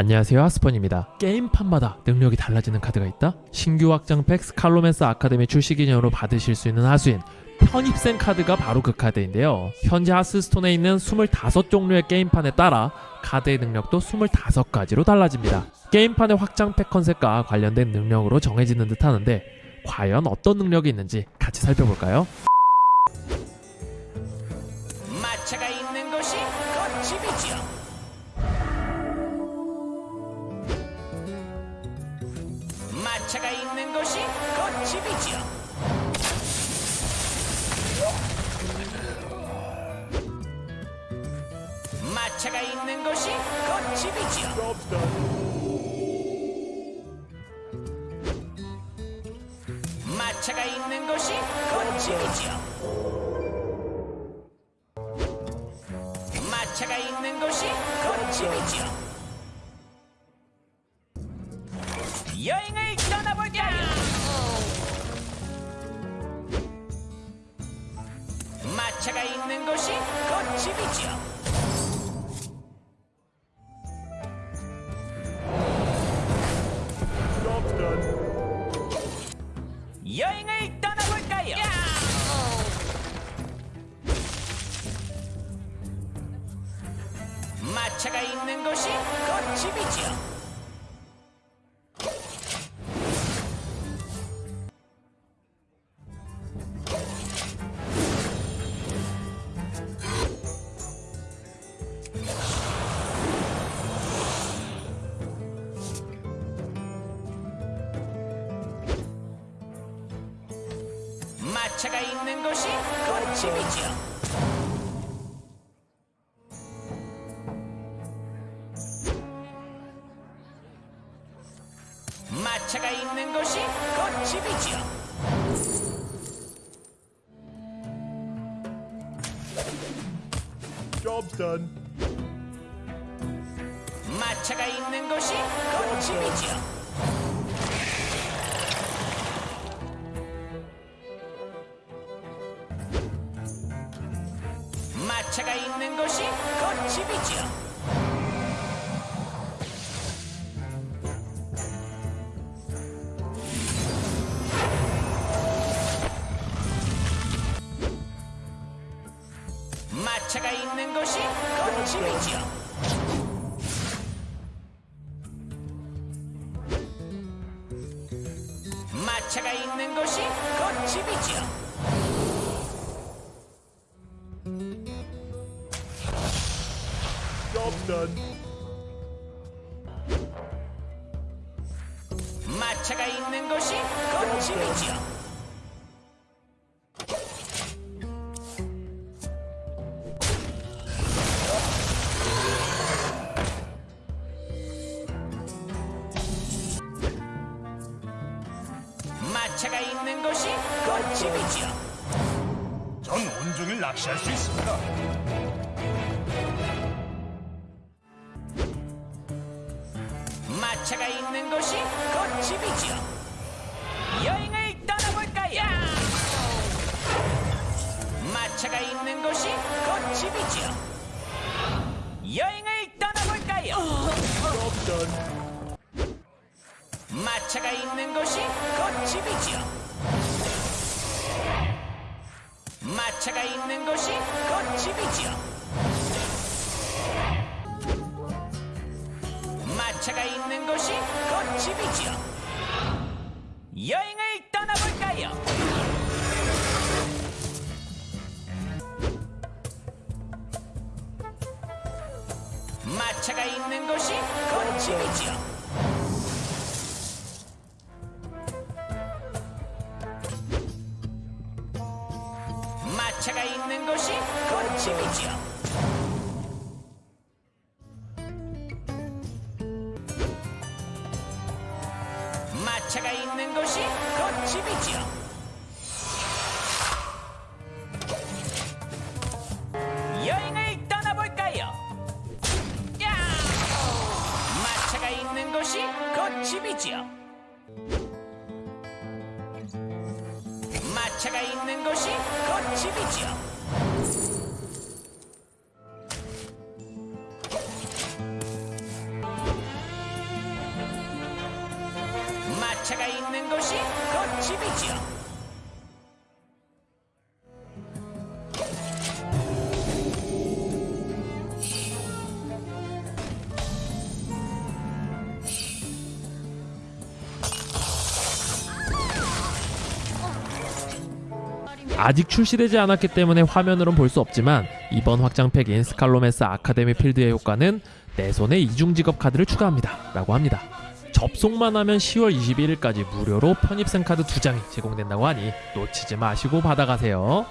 안녕하세요 하스펀입니다. 게임판마다 능력이 달라지는 카드가 있다? 신규 확장팩 스칼로맨스 아카데미 출시 기념으로 받으실 수 있는 하수인 편입생 카드가 바로 그 카드인데요. 현재 하스스톤에 있는 25종류의 게임판에 따라 카드의 능력도 25가지로 달라집니다. 게임판의 확장팩 컨셉과 관련된 능력으로 정해지는 듯 하는데 과연 어떤 능력이 있는지 같이 살펴볼까요? 마차가 있는 곳이 곧 집이지요. 마차가 있는 곳이 곧 집이지요. 마차가 있는 곳이 곧 집이지요. 마차가 있는 곳이 곧 집이지요. 여행을 떠나볼까요? 마차가 있는 곳이 곧 집이지요. 여행을 떠나볼까요? 마차가 있는 곳이 곧 집이지 요. 마차가 있는 곳이 곧 집이지요. 마차가 있는 곳이 곧 집이지요. Job's done. 마차가 있는 곳이 곧 집이지요. 마차가 있는 곳이 곧 집이지요. 마차가 있는 곳이 곧 집이지요. Done. 마차가 있는 곳이 곧 집이지요. 마차가 있는 곳이 곧 집이지요. 전 온종일 낚시할 수 있습니다. 마차가 있는 곳이 곧 집이지요. 여행을 떠나볼까요? 마차가 있는 곳이 곧 집이지요. 여행을 떠나볼까요? Done. 마차가 있는 곳이 곧 집이지요. 마차가 있는 곳이 곧 집이지요. 마차가 있는 곳이 곧 집이지요. 여행을 떠나볼까요? 마차가 있는 곳이 곧 집이지요. 마차가 있는 곳이 곧 집이지요. 마차가 있는 곳이 곧 집이지요. 여행을 떠나볼까요? 야! 마차가 있는 곳이 곧 집이지요. 마차가 있는 곳이 곧 집이지요. 제가 있는 곳이 곧 집이죠. 아직 출시되지 않았기 때문에 화면으론 볼 수 없지만 이번 확장팩인 스칼로맨스 아카데미 필드의 효과는 내 손에 이중 직업 카드를 추가합니다 라고 합니다 접속만 하면 10월 21일까지 무료로 편입생 카드 2장이 제공된다고 하니 놓치지 마시고 받아가세요